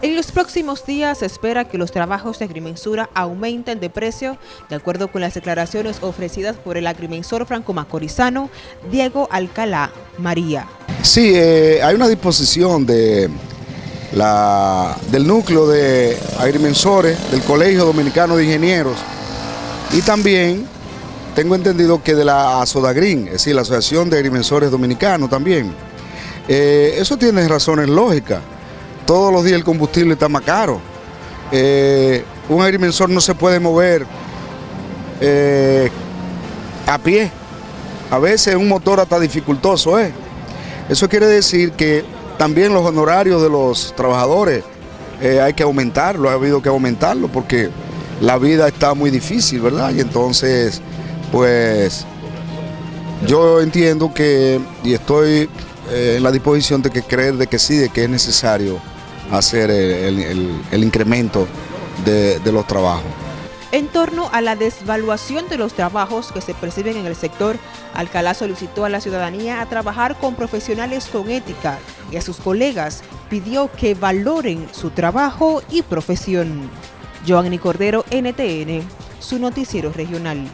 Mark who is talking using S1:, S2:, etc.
S1: En los próximos días se espera que los trabajos de agrimensura aumenten de precio, de acuerdo con las declaraciones ofrecidas por el agrimensor franco-macorizano Diego Alcalá María.
S2: Sí, eh, hay una disposición de la, del núcleo de agrimensores del Colegio Dominicano de Ingenieros y también tengo entendido que de la ASODAGRIN, es decir, la Asociación de Agrimensores Dominicanos también. Eh, eso tiene razones lógicas todos los días el combustible está más caro. Eh, un agrimensor no se puede mover eh, a pie. A veces un motor hasta dificultoso es. Eso quiere decir que también los honorarios de los trabajadores eh, hay que aumentarlo, ha habido que aumentarlo porque la vida está muy difícil, ¿verdad? Y entonces, pues, yo entiendo que, y estoy en la disposición de que creer de que sí, de que es necesario hacer el, incremento de, de los trabajos.
S1: En torno a la desvaluación de los trabajos que se perciben en el sector, Alcalá solicitó a la ciudadanía a trabajar con profesionales con ética y a sus colegas pidió que valoren su trabajo y profesión. Joanny Cordero, NTN, su noticiero regional.